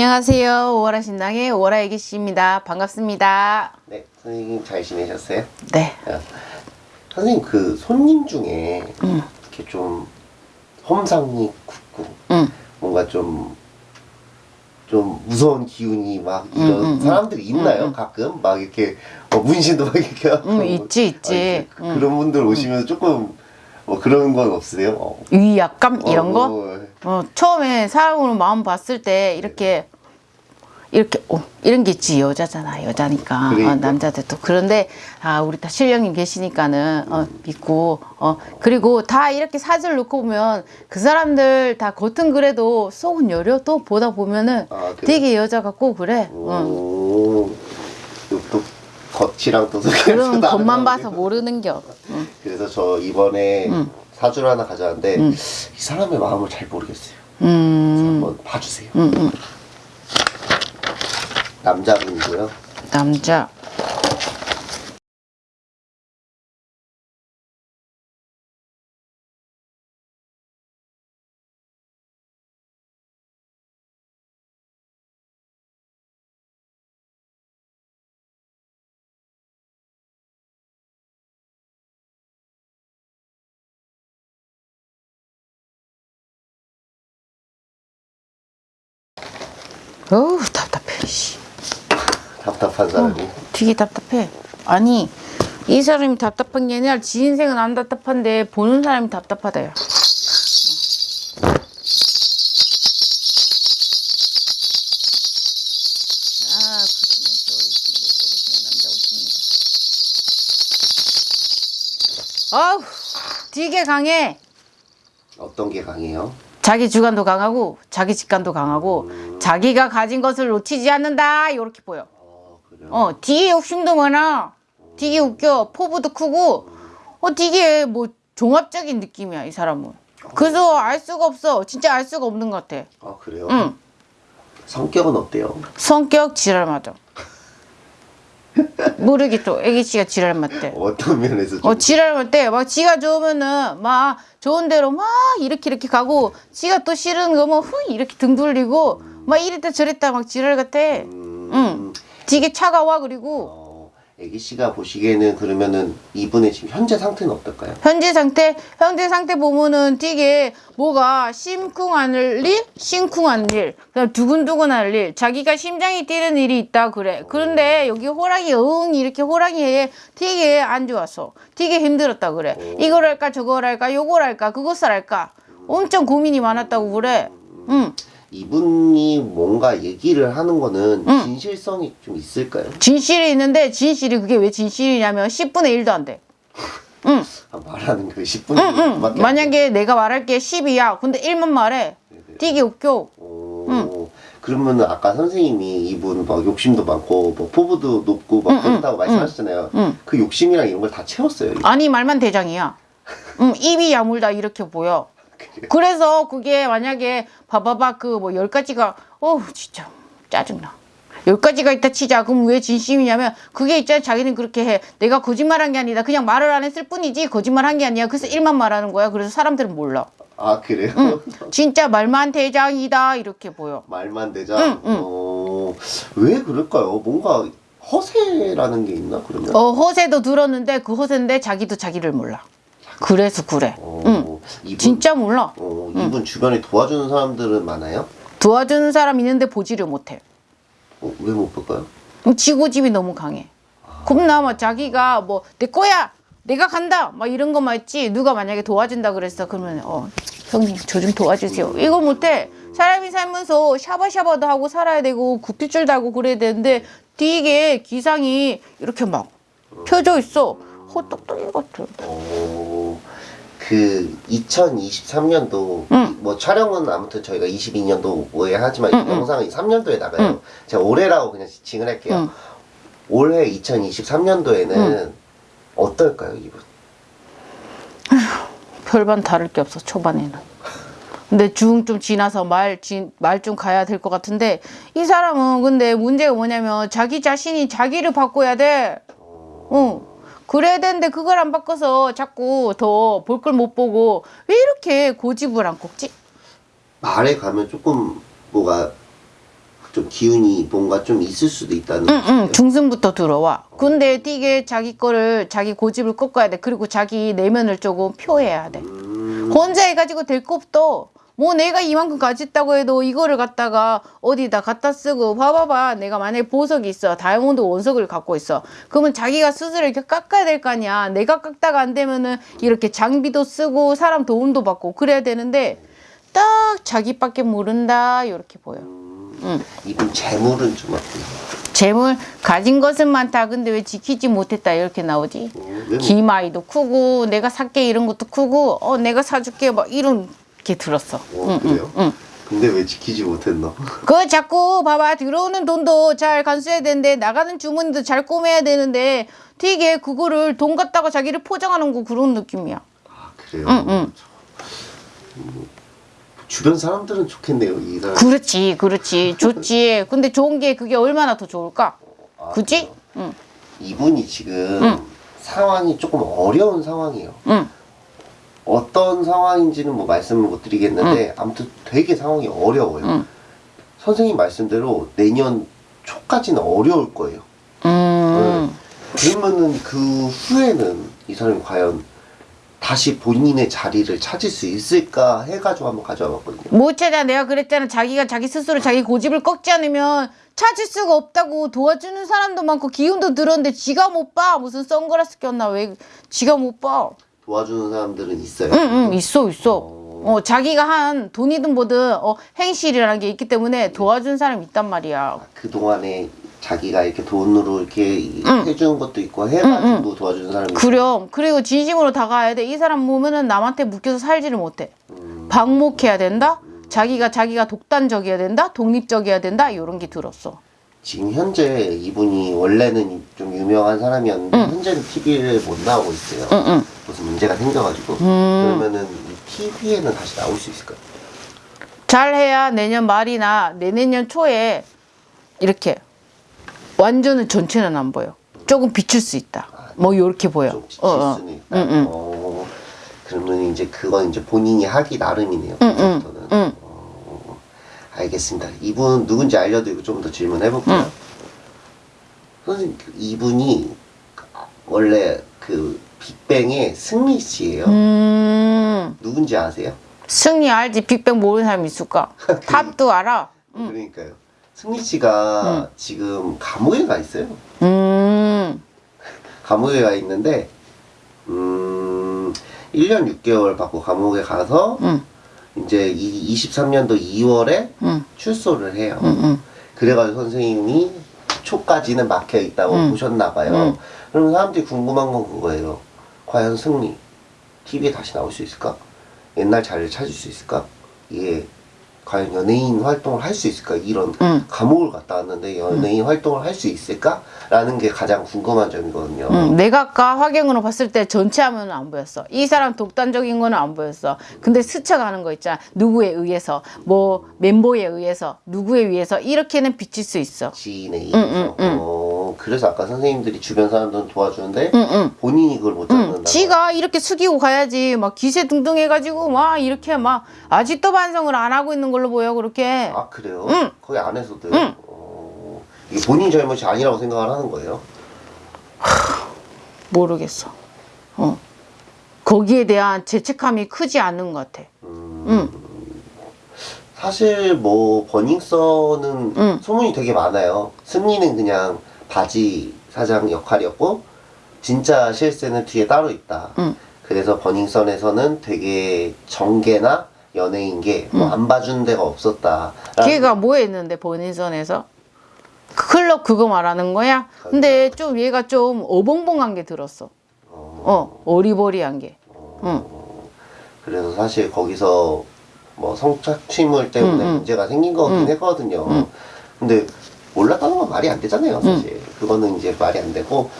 안녕하세요. 오월아 신당의 오월아 애기씨입니다. 반갑습니다. 네, 선생님 잘 지내셨어요? 네. 어, 선생님 그 손님 중에 음. 이렇게 좀 험상이 굳고 응. 뭔가 좀 좀 무서운 기운이 막 이런 음, 음, 사람들이 있나요? 가끔 막 이렇게 뭐 문신도 막 이렇게 음, 있지, 있지. 아, 그- 음. 그런 분들 오시면 조금 뭐 그런 건 없으세요? 어. 위압감 이런 어, 거? 뭐, 어, 처음에 사람으로 마음 봤을 때 이렇게 이렇게 어, 이런 게 있지 여자잖아 여자니까 그러니까. 어, 남자들도 그런데 아 우리 다 신령님 계시니까는 어, 믿고 어 그리고 다 이렇게 사진을 놓고 보면 그 사람들 다 겉은 그래도 속은 여려 또 보다 보면은 아? 되게 여자 같고 그래 어. 오, 또 겉이랑 또 그런 또 겉만 봐서 게. 모르는 겨 응. 그래서 저 이번에 음. 사주를 하나 가져왔는데 음. 이 사람의 마음을 잘 모르겠어요. 음, 한번 봐주세요. 음, 음. 남자분이고요. 남자 어우 답답해 씨. 답답한 사람이. 되게 답답해. 아니 이 사람이 답답한 게 아니라 지 인생은 안 답답한데 보는 사람이 남자 오십니다. 아우, 되게 강해. 어떤 게 강해요? 자기 주관도 강하고 자기 직관도 강하고 자기가 가진 것을 놓치지 않는다. 이렇게 보여. 어, 그래요. 어, 되게 욕심도 많아. 되게 웃겨. 포부도 크고, 어, 되게 뭐 종합적인 느낌이야, 이 사람은. 그래서 알 수가 없어. 진짜 알 수가 없는 것 같아. 아, 그래요? 응. 성격은 어때요? 성격 지랄 맞아. 모르겠죠. 애기씨가 지랄 맞대. 어떤 면에서 좀 어, 지랄 맞대. 막 지가 좋으면은 막 좋은 대로 막 이렇게 이렇게 가고, 지가 또 싫은 거면 후 이렇게 등 돌리고, 막 이랬다 저랬다 막 지랄 같아. 음, 응. 되게 차가워, 그리고. 어, 애기 씨가 보시기에는 그러면은 이분의 지금 현재 상태는 어떨까요? 현재 상태, 현재 상태 보면은 되게 뭐가 심쿵할 일, 심쿵한 일, 그다음 두근두근할 일, 자기가 심장이 뛰는 일이 있다 그래. 그런데 여기 호랑이 응 이렇게 호랑이에 되게 안 좋았어. 되게 힘들었다 그래. 이걸 할까 저걸 할까 요걸 할까 그것을 할까. 엄청 고민이 많았다고 그래. 응. 이분이 뭔가 얘기를 하는 거는 응. 진실성이 좀 있을까요? 진실이 있는데 진실이 그게 왜 진실이냐면 10분의 1도 안 돼. 응. 아, 말하는 그 10분 응, 응. 만약에 내가 말할 게 10이야. 근데 1만 말해. 되게 웃겨. 오, 그러면은 아까 선생님이 이분 막 욕심도 많고 뭐 포부도 높고 막 그렇다고 말씀하셨잖아요. 응. 그 욕심이랑 이런 걸 다 채웠어요. 아니 말만 대장이야. 응, 입이 야물다 이렇게 보여. 그래서 그게 만약에 봐봐봐 그 뭐 열 가지가 어 진짜 짜증나. 열 가지가 있다 치자. 그럼 왜 진심이냐면 그게 있잖아 자기는 그렇게 해. 내가 거짓말한 게 아니다. 그냥 말을 안 했을 뿐이지 거짓말한 게 아니야. 그래서 일만 말하는 거야. 그래서 사람들은 몰라. 아 그래요? 진짜 말만 대장이다 이렇게 보여. 말만 되자. 응, 응. 어, 왜 그럴까요? 뭔가 허세라는 게 있나 그러면? 어 허세도 들었는데 그 허세인데 자기도 자기를 몰라. 그래서 그래. 어, 응. 이분, 진짜 몰라. 어, 이분 주변에 도와주는 사람들은 많아요? 도와주는 사람 있는데 보지를 못해. 어, 왜못 볼까요? 그럼 지고집이 너무 강해. 겁나 막 자기가 뭐 내 거야, 내가 간다, 막 이런 거만 했지. 누가 만약에 도와준다 그랬어, 그러면 어 형님 저 좀 도와주세요. 이거 못해. 사람이 살면서 샤바샤바도 하고 살아야 되고 구피줄도 하고 그래야 되는데 되게 기상이 이렇게 막 펴져 있어. 헛똑똑이 같아. 어, 그 2023년도 응. 뭐 촬영은 아무튼 저희가 22년도에 하지만 이 영상은 3년도에 나가요. 응. 제가 올해라고 그냥 지칭을 할게요. 응. 올해 2023년도에는 어떨까요, 이분? 별반 다를 게 없어 초반에는. 근데 중 좀 지나서 말 말 좀 가야 될 것 같은데 이 사람은 근데 문제가 뭐냐면 자기 자신이 자기를 바꿔야 돼. 응. 그래야 되는데 그걸 안 바꿔서 자꾸 더 볼 걸 못 보고 왜 이렇게 고집을 안 꺾지? 말에 가면 조금 뭐가 좀 기운이 뭔가 좀 있을 수도 있다는 응. 응, 중순부터 들어와. 근데 되게 자기 거를 자기 고집을 꺾어야 돼. 그리고 자기 내면을 조금 표해야 돼. 음, 혼자 해가지고 될 거 없어. 뭐 내가 이만큼 가졌다고 해도 이거를 갖다가 어디다 갖다 쓰고 봐봐봐. 내가 만약에 보석이 있어 다이아몬드 원석을 갖고 있어. 그러면 자기가 스스로 이렇게 깎아야 될 거 아니야. 내가 깎다가 안 되면은 이렇게 장비도 쓰고 사람 도움도 받고 그래야 되는데 딱 자기밖에 모른다. 이렇게 보여. 응. 이분 재물은 좀 어때요? 재물? 가진 것은 많다. 근데 왜 지키지 못했다? 이렇게 나오지. 어, 왜 못- 기마이도 크고 내가 살게 이런 것도 크고 어 내가 사줄게. 막 이런 게 들었어 어, 그래요? 근데 왜 지키지 못했나? 그 자꾸 봐봐 들어오는 돈도 잘 간수해야 되는데 나가는 주머니도 잘 꼬매야 되는데 되게 그거를 돈 갖다가 자기를 포장하는 거 그런 느낌이야 아 그래요? 응, 응. 음, 주변 사람들은 좋겠네요 이 사람. 그렇지 그렇지 좋지 근데 좋은 게 그게 얼마나 더 좋을까 아, 그지? 응. 이분이 지금 응. 상황이 조금 어려운 상황이에요. 응. 어떤 상황인지는 뭐 말씀을 못 드리겠는데 아무튼 되게 상황이 어려워요. 응. 선생님 말씀대로 내년 초까지는 어려울 거예요. 음. 그러면은 그 후에는 이 사람이 과연 다시 본인의 자리를 찾을 수 있을까 해가지고 한번 가져와 봤거든요. 못 찾아 내가 그랬잖아 자기가 자기 스스로 자기 고집을 꺾지 않으면 찾을 수가 없다고 도와주는 사람도 많고 기운도 들었는데 지가 못 봐 무슨 선글라스 꼈나 왜 지가 못 봐 도와주는 사람들은 있어요. 응 응 있어 있어. 어. 자기가 한 돈이든 뭐든 어 행실이라는 게 있기 때문에 도와준 사람이 있단 말이야. 그 동안에 자기가 이렇게 돈으로 이렇게 응. 해주는 것도 있고 해가지고 도와주는 사람이. 그럼. 그리고 진심으로 다가야 돼. 이 사람 보면은 남한테 묶여서 살지를 못해. 음, 방목해야 된다? 자기가 자기가 독단적이어야 된다? 독립적이어야 된다? 이런 게 들었어 지금 현재 이분이 원래는 좀 유명한 사람이었는데 현재는 TV를 못 나오고 있어요. 응 응 무슨 문제가 생겨가지고 음. 그러면은 TV에는 다시 나올 수 있을까요? 잘해야 내년 말이나 내내년 초에 이렇게 완전은 전체는 안 보여. 조금 비출 수 있다. 뭐 이렇게 보여. 수는 있다. 응, 응. 어, 그러면 이제 그건 이제 본인이 하기 나름이네요. 응, 응, 그때부터는. 응. 어, 알겠습니다. 이분 누군지 알려드리고 좀 더 질문해 볼게요. 응. 선생님 그 이분이 원래 그 빅뱅의 승리 씨예요. 음, 누군지 아세요? 승리 알지? 빅뱅 모르는 사람 있을까? 탑도 알아. 그러니까요. 승리 씨가 지금 감옥에 가 있어요. 음, 감옥에 가 있는데 음 1년 6개월 받고 감옥에 가서 응, 이제 이 23년도 2월에 응, 출소를 해요. 응, 응. 그래가지고 선생님이 초까지는 막혀 있다고 응. 보셨나 봐요. 응. 그럼 사람들이 궁금한 건 그거예요. 과연 승리 TV에 다시 나올 수 있을까? 옛날 자리를 찾을 수 있을까? 이게 과연 연예인 활동을 할 수 있을까? 이런 응. 감옥을 갔다 왔는데 연예인 활동을 할 수 있을까? 라는 게 가장 궁금한 점이거든요. 응, 내가 아까 화경으로 봤을 때 전체 화면은 안 보였어. 이 사람 독단적인 거는 안 보였어. 근데 스쳐가는 거 있잖아. 누구에 의해서, 뭐 멤버에 의해서, 누구에 의해서 이렇게는 비칠 수 있어. 지인에 의해서. 어, 그래서 아까 선생님들이 주변 사람들은 도와주는데 응, 응. 본인이 그걸 못 잡는다. 응, 지가 이렇게 숙이고 가야지 막 기세 등등 해가지고 막 이렇게 막 아직도 반성을 안 하고 있는 걸로 보여 그렇게 아 그래요? 응. 거기 안에서도 응. 어, 이게 본인 잘못이 아니라고 생각을 하는 거예요? 모르겠어 어. 거기에 대한 죄책감이 크지 않는 것 같아 음, 응. 사실 뭐 버닝썬은 응. 소문이 되게 많아요. 승리는 그냥 바지 사장 역할이었고 진짜 실세는 뒤에 따로 있다. 응. 그래서 버닝썬에서는 되게 정계나 연예인계 뭐 안 봐주는 데가 없었다. 걔가 뭐 했는데 본인선에서 클럽 그거 말하는 거야? 근데 좀 얘가 좀 어벙벙한 게 들었어 어 어리버리한 게 응. 그래서 사실 거기서 뭐 성착취물 때문에 응, 응. 문제가 생긴 거긴 응. 했거든요. 응. 근데 몰랐다는 건 말이 안 되잖아요, 사실. 그거는 이제 말이 안 되고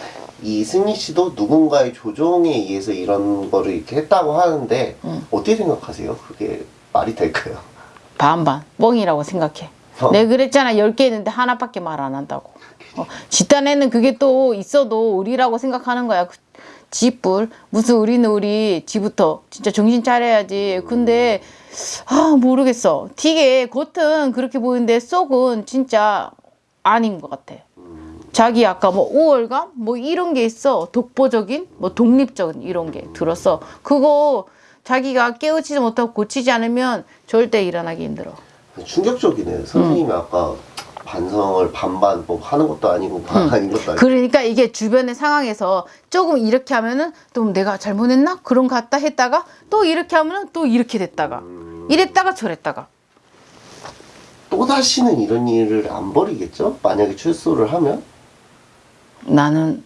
이 승리 씨도 누군가의 조종에 의해서 이런 거를 이렇게 했다고 하는데 응. 어떻게 생각하세요? 그게 말이 될까요? 반반 뻥이라고 생각해 어. 내가 그랬잖아 10개 있는데 하나밖에 말 안 한다고 어, 집단에는 그게 또 있어도 의리라고 생각하는 거야 그 지뿔 무슨 우리는 우리 지부터 진짜 정신 차려야지 근데 아 모르겠어 되게 겉은 그렇게 보이는데 속은 진짜 아닌 것 같아 자기 아까 뭐 우월감? 뭐 이런 게 있어. 독보적인? 뭐 독립적인 이런 게 들었어 그거 자기가 깨우치지 못하고 고치지 않으면 절대 일어나기 힘들어. 충격적이네. 선생님이 아까 반성을 반반 뭐 하는 것도 아니고 반 아닌 것도 아니고. 그러니까 이게 주변의 상황에서 조금 이렇게 하면은 또 내가 잘못했나? 그런 것 같다 했다가 또 이렇게 하면은 또 이렇게 됐다가 이랬다가 저랬다가 또 다시는 이런 일을 안 벌이겠죠? 만약에 출소를 하면 나는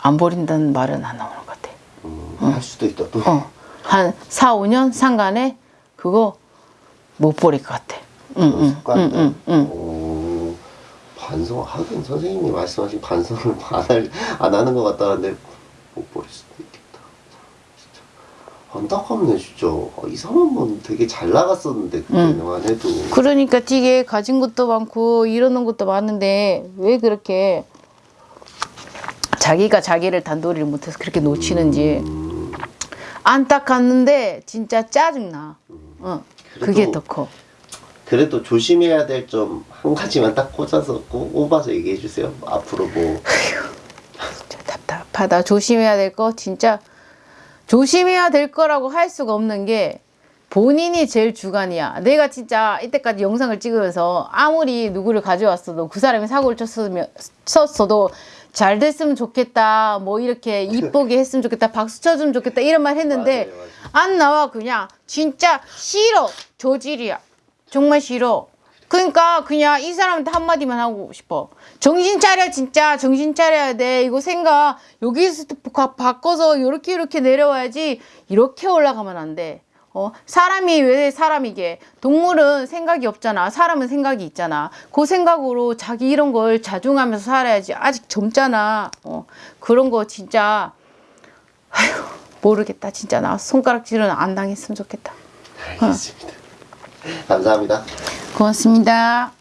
안 버린다는 말은 안 나오는 것 같아. 음, 할 수도 있다 또. 어, 한 4, 5년 상간에 그거 못 버릴 것 같아. 응, 응, 응. 응, 응. 오, 반성 하긴 선생님이 말씀하신 반성을 안, 할, 안 하는 것 같다는데 못 버릴 수도 있겠다. 안타깝네 진짜. 아, 이 사람 은 되게 잘 나갔었는데 그때만 해도. 그러니까 되게 가진 것도 많고 이러는 것도 많은데 왜 그렇게 자기가 자기를 단도리를 못해서 그렇게 놓치는지 음, 안타깝는데 진짜 짜증나. 어, 그게 그래도- 더 커. 그래도 조심해야 될 점 한 가지만 딱 꽂아서 꼭 꼽아서 얘기해 주세요. 앞으로 뭐 진짜 답답하다. 조심해야 될 거 진짜 조심해야 될 거라고 할 수가 없는 게 본인이 제일 주관이야. 내가 진짜 이때까지 영상을 찍으면서 아무리 누구를 가져왔어도 그 사람이 사고를 쳤으면 쳤어도 잘 됐으면 좋겠다. 뭐 이렇게 이쁘게 했으면 좋겠다. 박수 쳐주면 좋겠다. 이런 말 했는데 맞아요, 맞아요. 안 나와 그냥 진짜 싫어. 저질이야. 정말 싫어. 그러니까 그냥 이 사람한테 한마디만 하고 싶어. 정신 차려 진짜 정신 차려야 돼. 이거 생각 여기서 바- 바꿔서 이렇게 이렇게 내려와야지 이렇게 올라가면 안 돼. 어, 사람이 왜 사람이게? 동물은 생각이 없잖아. 사람은 생각이 있잖아. 그 생각으로 자기 이런 걸 자중하면서 살아야지. 아직 젊잖아. 어, 그런 거 진짜 아휴 모르겠다. 진짜 나 손가락질은 안 당했으면 좋겠다. 알겠습니다. 감사합니다. 고맙습니다.